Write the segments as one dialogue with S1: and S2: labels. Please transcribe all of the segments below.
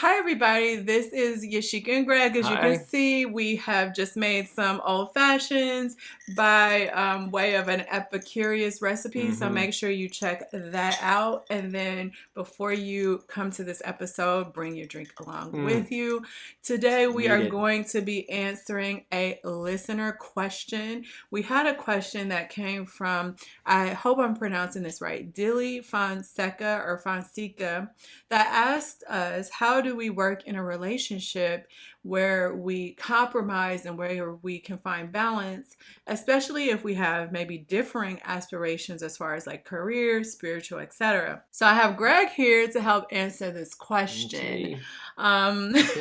S1: Hi, everybody. This is Yashika and Greg. As you can see, we have just made some old fashions by um, way of an Epicurious recipe. So
S2: Mhm.
S1: make sure you check that out. And then before you come to this episode, bring your drink along
S2: Mm.
S1: with you. Today, we are
S2: it.
S1: going to be answering a listener question. We had a question that came from, I hope I'm pronouncing this right, Dilly Fonseca or Fonseca that asked us how do we work in a relationship where we compromise and where we can find balance especially if we have maybe differing aspirations as far as like career spiritual etc so i have greg here to help answer this question
S2: Okay.
S1: um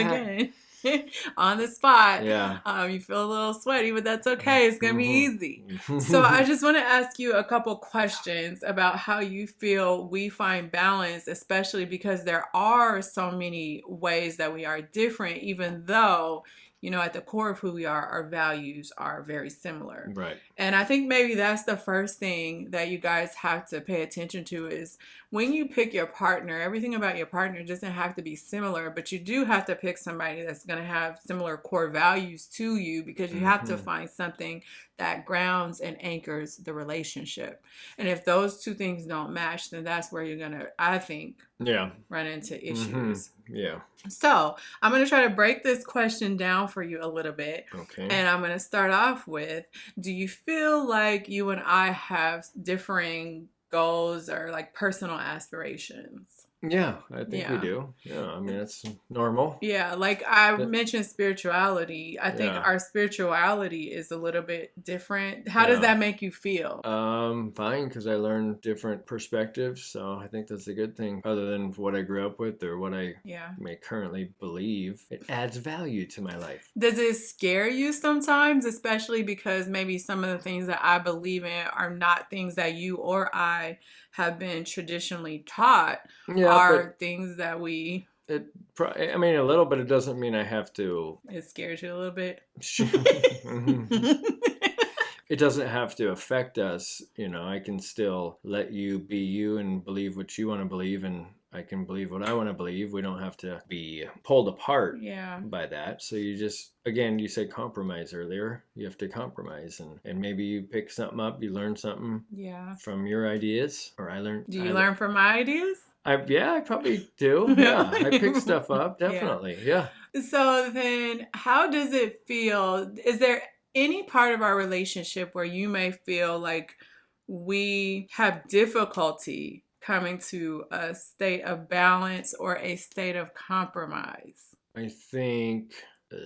S2: Again. I'm back.
S1: again on the spot
S2: Yeah.
S1: um you feel a little sweaty but that's okay it's gonna be
S2: Mhm.
S1: easy so I just want to ask you a couple questions about how you feel we find balance, especially because there are so many ways that we are different, even though, you know, at the core of who we are, our values are very similar.
S2: right.
S1: And I think maybe that's the first thing that you guys have to pay attention to is when you pick your partner, everything about your partner doesn't have to be similar, but you do have to pick somebody that's going to have similar core values to you because you have to
S2: Mhm.
S1: find something that grounds and anchors the relationship. And if those two things don't match, then that's where you're going to, I think,
S2: Yeah.
S1: run into
S2: Mhm.
S1: issues.
S2: Yeah.
S1: So I'm going to try to break this question down for you a little bit.
S2: Okay.
S1: And I'm going to start off with Do you feel like you and I have differing goals or like personal aspirations?
S2: Yeah, I think we do. Yeah. I mean, it's normal.
S1: Yeah, like I
S2: But-
S1: mentioned spirituality. I think
S2: Yeah.
S1: our spirituality is a little bit different. How does that make you feel?
S2: Um, fine, because I learned different perspectives, so I think that's a good thing. Other than what I grew up with or what I
S1: yeah.
S2: may currently believe, it adds value to my life.
S1: Does it scare you sometimes, especially because maybe some of the things that I believe in are not things that you or I have been traditionally taught?
S2: Yeah,
S1: are things that we
S2: it. I mean, a little, but it doesn't mean I have to.
S1: it scares you a little bit.
S2: Mhm. it doesn't have to affect us you know i can still let you be you and believe what you want to believe and i can believe what i want to believe we don't have to be pulled apart
S1: yeah.
S2: by that so you just again you said compromise earlier you have to compromise and and maybe you pick something up you learn something
S1: Yeah.
S2: from your ideas or i learned
S1: Do you
S2: le-
S1: learn from my ideas?
S2: I, yeah i probably do yeah i pick stuff up
S1: Yeah.
S2: definitely yeah
S1: So then, how does it feel? Is there any part of our relationship where you may feel like we have difficulty coming to a state of balance or a state of compromise?
S2: i think uh,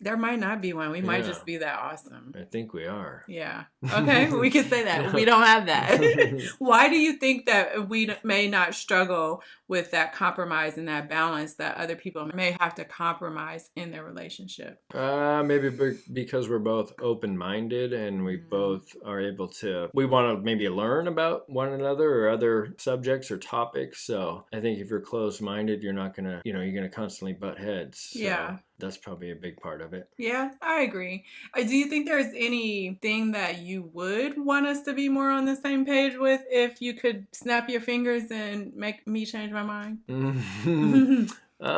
S1: There might not be one. We might just be that awesome.
S2: i think we are
S1: Yeah. Okay, we can say that. We don't have that. Why do you think that we may not struggle with that compromise and that balance that other people may have to compromise in their relationship?
S2: Uh, maybe be- because we're both open-minded and we
S1: Mhm.
S2: both are able to. We want to maybe learn about one another or other subjects or topics. So I think if you're closed-minded, you're not gonna, you know, you're gonna constantly butt heads. So
S1: Yeah.
S2: That's probably a big part of it.
S1: Yeah, I agree. Uh, Do you think there's anything that you would want us to be more on the same page with if you could snap your fingers and make me change my mind?
S2: Uh,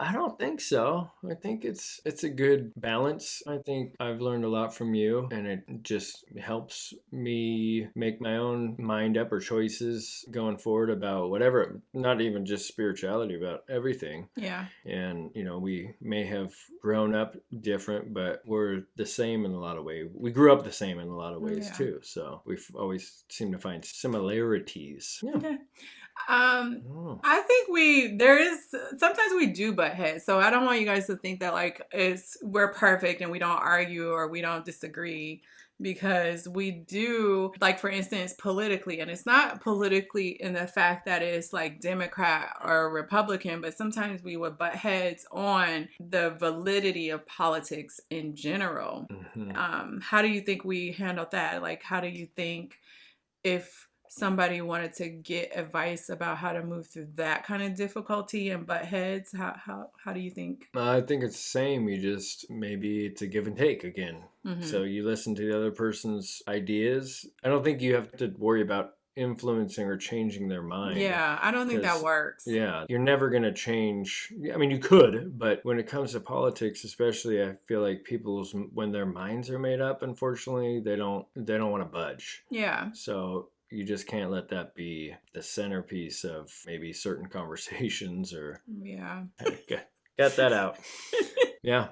S2: I don't think so. I think it's it's a good balance. I think I've learned a lot from you, and it just helps me make my own mind up or choices going forward about whatever. Not even just spirituality, about everything.
S1: yeah.
S2: And you know, we may have grown up different, but we're the same in a lot of ways. We grew up the same in a lot of ways
S1: Yeah.
S2: too. So we've always seemed to find similarities. Yeah.
S1: Okay. Um,
S2: I.
S1: I think we there is sometimes we do butt heads, so I don't want you guys to think that like it's we're perfect and we don't argue or we don't disagree because we do like for instance politically and it's not politically in the fact that it's like democrat or republican but sometimes we would butt heads on the validity of politics in general
S2: Mhm.
S1: um, how do you think we handle that? Like, how do you think if somebody wanted to get advice about how to move through that kind of difficulty and butt heads, how how how do you think?
S2: I think it's the same. You just maybe it's a give and take again.
S1: Mhm.
S2: So you listen to the other person's ideas. I don't think you have to worry about influencing or changing their mind.
S1: Yeah, I don't think that works.
S2: Yeah, you're never going to change. I mean, you could, but when it comes to politics, especially, I feel like people's when their minds are made up, unfortunately, they don't they don't want to budge.
S1: Yeah.
S2: So you just can't let that be the centerpiece of maybe certain conversations or
S1: Yeah.
S2: get, get that out. Yeah.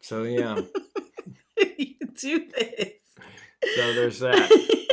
S2: So yeah.
S1: you do this.
S2: So there's that.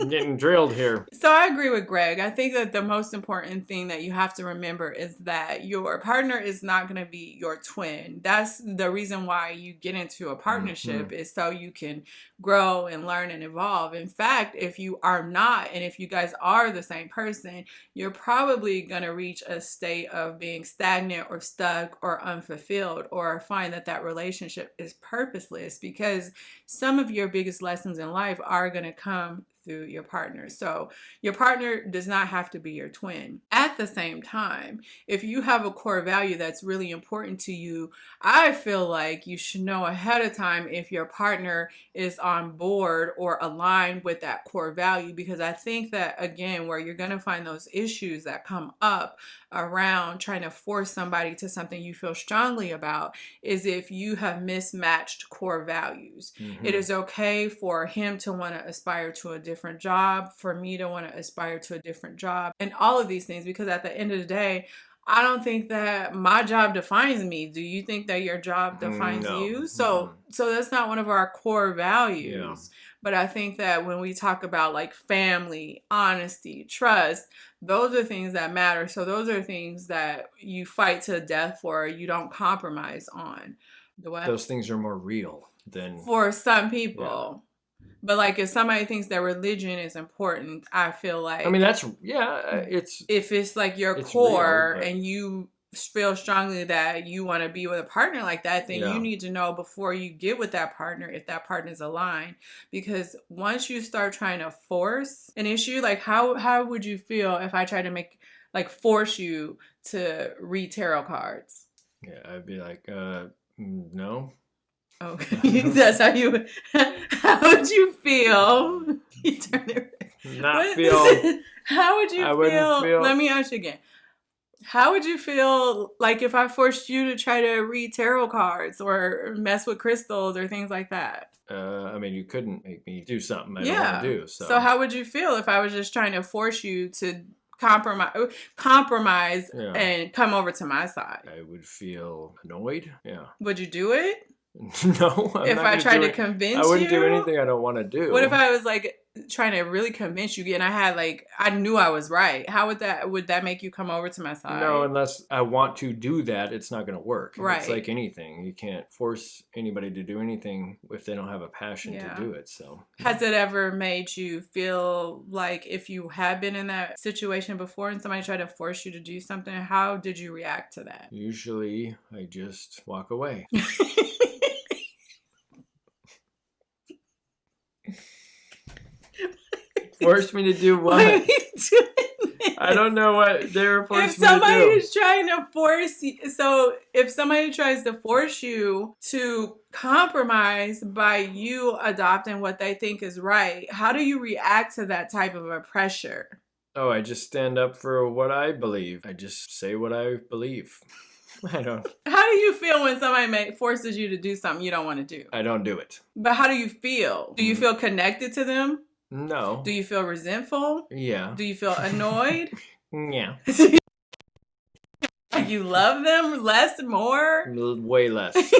S2: I'm getting drilled here.
S1: So I agree with Greg. I think that the most important thing that you have to remember is that your partner is not going to be your twin. That's the reason why you get into a partnership mm-hmm. is so you can grow and learn and evolve. In fact, if you are not and if you guys are the same person, you're probably going to reach a state of being stagnant or stuck or unfulfilled or find that that relationship is purposeless because some of your biggest lessons in life are going to come through your partner. So your partner does not have to be your twin. At the same time, if you have a core value that's really important to you, I feel like you should know ahead of time if your partner is on board or aligned with that core value because I think that again where you're going to find those issues that come up around trying to force somebody to something you feel strongly about is if you have mismatched core values.
S2: Mhm.
S1: It is okay for him to want to aspire to a different job, for me to want to aspire to a different job, and all of these things because at the end of the day, I don't think that my job defines me. Do you think that your job
S2: Mm,
S1: defines
S2: no.
S1: you? So so that's not one of our core values.
S2: Yeah.
S1: But I think that when we talk about like family, honesty, trust, those are things that matter. So those are things that you fight to the death for, you don't compromise on.
S2: Those things are more real than
S1: for some people. But like if somebody thinks that religion is important, I feel like
S2: I mean, that's yeah. uh, It's
S1: if it's like your core
S2: real, but-
S1: and you feel strongly that you want to be with a partner like that, then
S2: Yeah.
S1: you need to know before you get with that partner if that partner is aligned. Because once you start trying to force an issue, like how how would you feel if I tried to make like force you to read tarot cards?
S2: yeah. I'd be like, uh, mm, no.
S1: Okay, that's how you. How would you feel? You turn it.
S2: Not
S1: What-
S2: feel.
S1: How would you
S2: I
S1: feel?
S2: feel-
S1: Let me ask you again. How would you feel like if I forced you to try to read tarot cards or mess with crystals or things like that?
S2: Uh, I mean, you couldn't make me do something I don't
S1: yeah.
S2: want to do. So,
S1: so how would you feel if I was just trying to force you to compromise, compromise,
S2: Yeah.
S1: and come over to my side?
S2: I would feel annoyed. Yeah.
S1: Would you do it
S2: no. I'm
S1: if I tried to
S2: it.
S1: convince you,
S2: I wouldn't
S1: you?
S2: do anything I don't want to do.
S1: What if I was like trying to really convince you and I had like I knew I was right? How would that would that make you come over to my side?
S2: No, unless I want to do that, it's not going to work. right It's like anything. You can't force anybody to do anything if they don't have a passion
S1: Yeah.
S2: to do it. So,
S1: Has it ever made you feel like if you had been in that situation before and somebody tried to force you to do something, how did you react to that?
S2: usually I just walk away. Force me to do
S1: Why are
S2: what?
S1: you doing this?
S2: I don't know what they're
S1: If
S2: forcing me
S1: somebody
S2: to do.
S1: is trying to force you, so if somebody tries to force you to compromise by you adopting what they think is right, how do you react to that type of a pressure?
S2: Oh, I just stand up for what I believe. I just say what I believe. I don't.
S1: How do you feel when somebody make, forces you to do something you don't want to do?
S2: I don't do it.
S1: But how do you feel? Do you
S2: Mm.
S1: feel connected to them?
S2: No.
S1: Do you feel resentful?
S2: yeah.
S1: Do you feel annoyed?
S2: Yeah.
S1: you love them less, and
S2: more? Way less.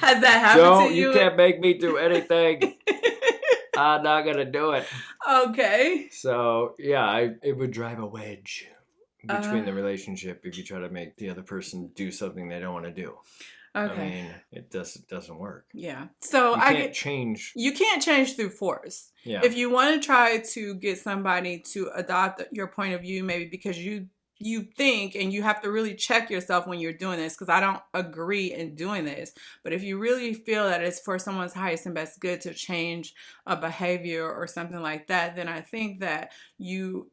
S1: Has that happened
S2: Don't
S1: to
S2: you
S1: you?
S2: can't make me do anything. I'm not gonna do it.
S1: okay.
S2: So yeah, I it would drive a wedge between
S1: Uh.
S2: the relationship if you try to make the other person do something they don't want to do.
S1: Okay.
S2: I mean, it does it doesn't work.
S1: yeah. So
S2: You
S1: I
S2: can't
S1: get
S2: change.
S1: you can't change through force.
S2: Yeah.
S1: If you want to try to get somebody to adopt your point of view, maybe because you you think and you have to really check yourself when you're doing this because I don't agree in doing this. But if you really feel that it's for someone's highest and best good to change a behavior or something like that, then I think that you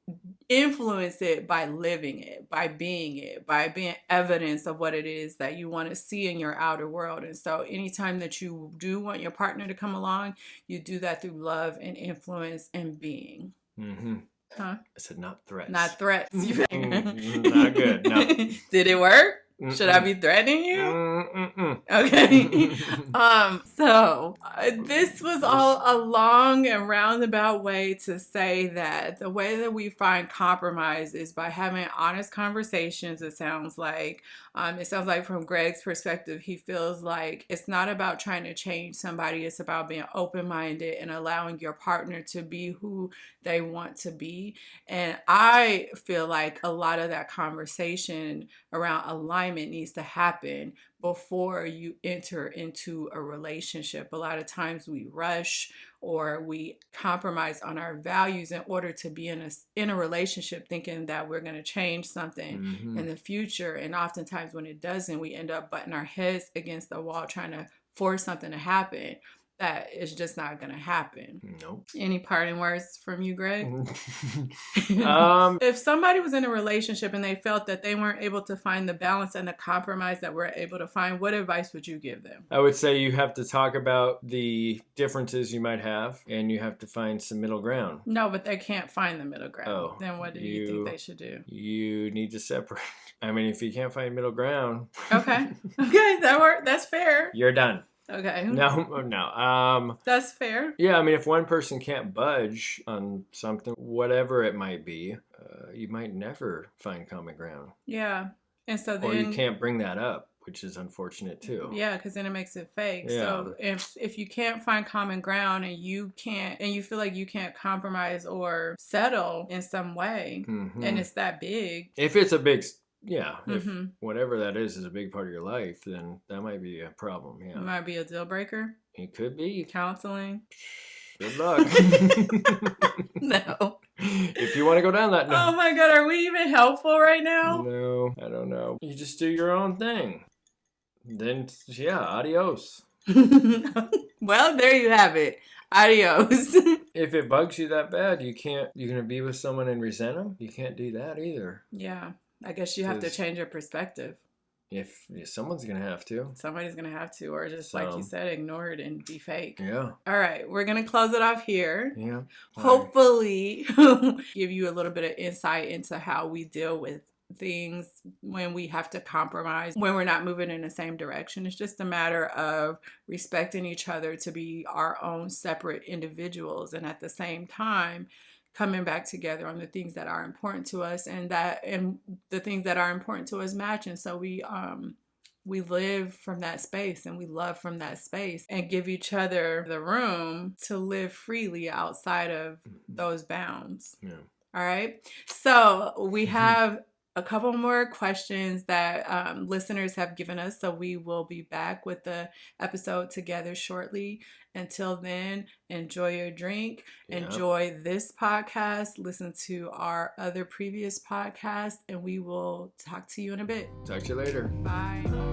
S1: influence it by living it, by being it, by being evidence of what it is that you want to see in your outer world. And so anytime that you do want your partner to come along, you do that through love and influence and being.
S2: Mm-hmm.
S1: Huh?
S2: I said not threats.
S1: Not threats.
S2: Mm, not good. No.
S1: Did it work?
S2: Mm-mm.
S1: Should I be threatening you?
S2: Mm-mm-mm.
S1: Okay. um, so uh, this was all a long and roundabout way to say that the way that we find compromise is by having honest conversations. It sounds like, um, it sounds like from Greg's perspective, he feels like it's not about trying to change somebody. It's about being open minded and allowing your partner to be who they want to be. And I feel like a lot of that conversation around alignment needs to happen before you enter into a relationship. A lot of times we rush or we compromise on our values in order to be in a in a relationship thinking that we're going to change something
S2: Mhm.
S1: in the future and oftentimes when it doesn't we end up butting our heads against the wall trying to force something to happen that is just not going to happen.
S2: Nope.
S1: Any parting words from you, Greg?
S2: um,
S1: if somebody was in a relationship and they felt that they weren't able to find the balance and the compromise that we're able to find, what advice would you give them?
S2: I would say you have to talk about the differences you might have, and you have to find some middle ground.
S1: No, but they can't find the middle ground.
S2: Oh,
S1: then what do you,
S2: you-
S1: think they should do?
S2: You need to separate. I mean, if you can't find middle ground,
S1: Okay. Okay, that work. That's fair.
S2: you're done.
S1: Okay.
S2: No, no. Um,
S1: That's fair.
S2: yeah, I mean, if one person can't budge on something, whatever it might be, uh, you might never find common ground,
S1: Yeah. And so then
S2: or you can't bring that up, which is unfortunate too.
S1: Yeah, because then it makes it fake.
S2: Yeah.
S1: So if if you can't find common ground and you can't and you feel like you can't compromise or settle in some way,
S2: Mhm.
S1: and it's that big,
S2: if it's a big, yeah, if
S1: mhm,
S2: whatever that is is a big part of your life, then that might be a problem. Yeah,
S1: it might be a deal breaker.
S2: it could be.
S1: Counseling,
S2: Good luck.
S1: no.
S2: if you want to go down that, no.
S1: Oh my God, are we even helpful right now?
S2: No, I don't know. You just do your own thing. Then, yeah, adios.
S1: well, there you have it. Adios.
S2: If it bugs you that bad, you can't. You're gonna be with someone and resent them. You can't do that either.
S1: yeah, I guess you have to change your perspective.
S2: If yeah, someone's gonna have to.
S1: Somebody's gonna have to, or just like you said, ignore it and be fake.
S2: Yeah,
S1: All right, we're gonna close it off here.
S2: yeah.
S1: Hopefully, give you a little bit of insight into how we deal with things when we have to compromise, when we're not moving in the same direction. It's just a matter of respecting each other to be our own separate individuals and at the same time coming back together on the things that are important to us and that and the things that are important to us match and so we um we live from that space and we love from that space and give each other the room to live freely outside of those bounds.
S2: Yeah.
S1: All right. So we
S2: Mhm.
S1: have a couple more questions that um, listeners have given us. So we will be back with the episode together shortly. Until then, enjoy your drink,
S2: Yeah.
S1: enjoy this podcast, listen to our other previous podcast, and we will talk to you in a bit.
S2: Talk to you later.
S1: Bye.